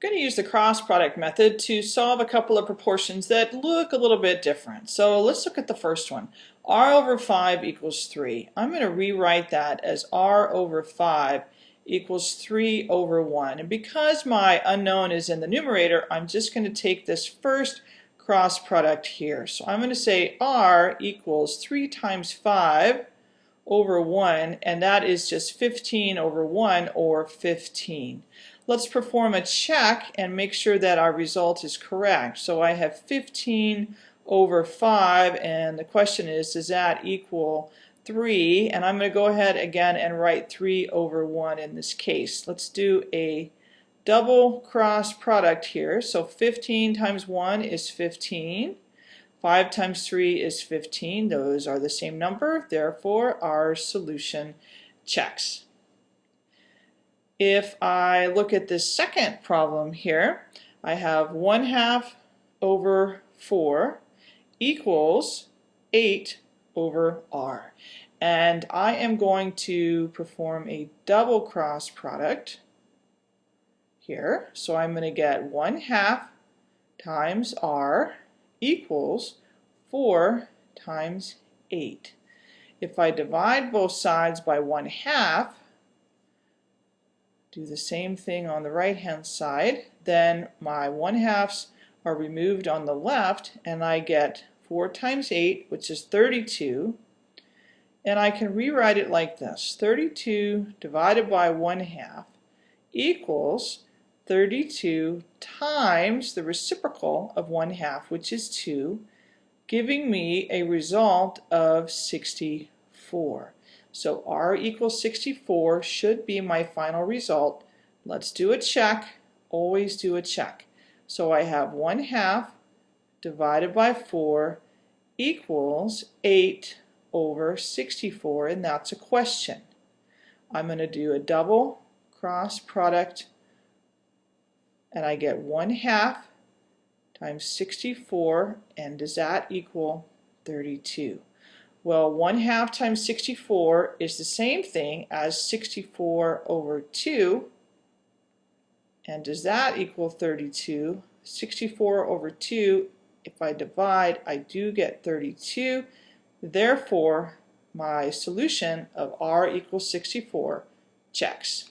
I'm going to use the cross product method to solve a couple of proportions that look a little bit different. So let's look at the first one. r over 5 equals 3. I'm going to rewrite that as r over 5 equals 3 over 1. And because my unknown is in the numerator, I'm just going to take this first cross product here. So I'm going to say r equals 3 times 5 over 1, and that is just 15 over 1, or 15. Let's perform a check and make sure that our result is correct. So I have 15 over 5 and the question is does that equal 3 and I'm going to go ahead again and write 3 over 1 in this case. Let's do a double cross product here. So 15 times 1 is 15. 5 times 3 is 15. Those are the same number. Therefore, our solution checks. If I look at this second problem here, I have 1 half over 4 equals 8 over r. And I am going to perform a double cross product here. So I'm going to get 1 half times r equals 4 times 8. If I divide both sides by 1 half, do the same thing on the right hand side, then my 1 halves are removed on the left and I get 4 times 8 which is 32 and I can rewrite it like this 32 divided by 1 half equals 32 times the reciprocal of 1 half which is 2 giving me a result of 64. So r equals 64 should be my final result. Let's do a check. Always do a check. So I have 1 half divided by 4 equals 8 over 64 and that's a question. I'm going to do a double cross product and I get 1 half times 64 and does that equal 32? Well, 1 half times 64 is the same thing as 64 over 2. And does that equal 32? 64 over 2, if I divide, I do get 32. Therefore, my solution of r equals 64 checks.